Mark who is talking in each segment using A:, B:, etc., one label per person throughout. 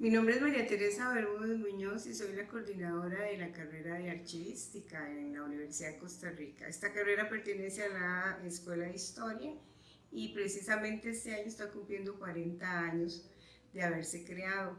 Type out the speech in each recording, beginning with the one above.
A: Mi nombre es María Teresa Bermúdez Muñoz y soy la coordinadora de la carrera de archivística en la Universidad de Costa Rica. Esta carrera pertenece a la Escuela de Historia y precisamente este año está cumpliendo 40 años de haberse creado.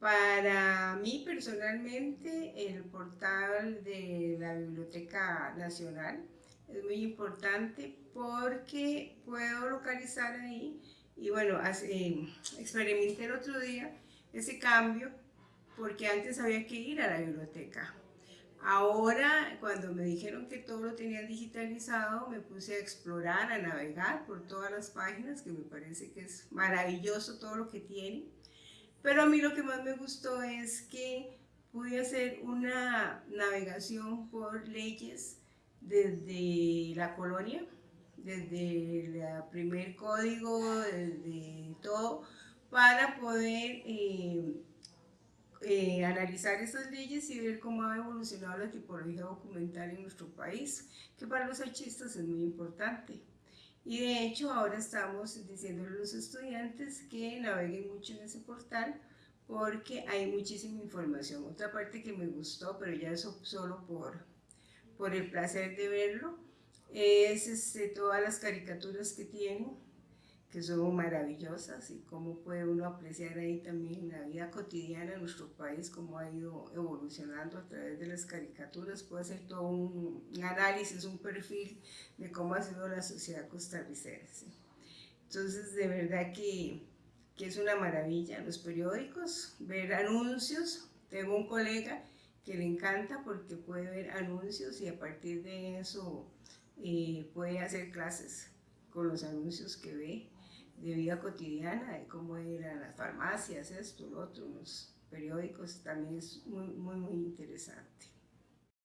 A: Para mí personalmente el portal de la Biblioteca Nacional es muy importante porque puedo localizar ahí y bueno, eh, experimenté el otro día ese cambio porque antes había que ir a la biblioteca. Ahora, cuando me dijeron que todo lo tenía digitalizado, me puse a explorar, a navegar por todas las páginas, que me parece que es maravilloso todo lo que tiene. Pero a mí lo que más me gustó es que pude hacer una navegación por leyes desde la colonia, desde el primer código, desde para poder eh, eh, analizar esas leyes y ver cómo ha evolucionado la tipología documental en nuestro país, que para los archistas es muy importante. Y de hecho ahora estamos diciendo a los estudiantes que naveguen mucho en ese portal porque hay muchísima información. Otra parte que me gustó, pero ya eso solo por, por el placer de verlo, es este, todas las caricaturas que tienen que son maravillosas y cómo puede uno apreciar ahí también la vida cotidiana de nuestro país, cómo ha ido evolucionando a través de las caricaturas, puede hacer todo un, análisis, un perfil de cómo ha sido la sociedad costarricense. Entonces, de verdad que, que es una maravilla los periódicos, ver anuncios, tengo un colega que le encanta porque puede ver anuncios y a partir de eso eh, puede hacer clases con los anuncios que ve de vida cotidiana, de cómo eran las farmacias, esto, lo otro, los periódicos, también es muy, muy, muy interesante.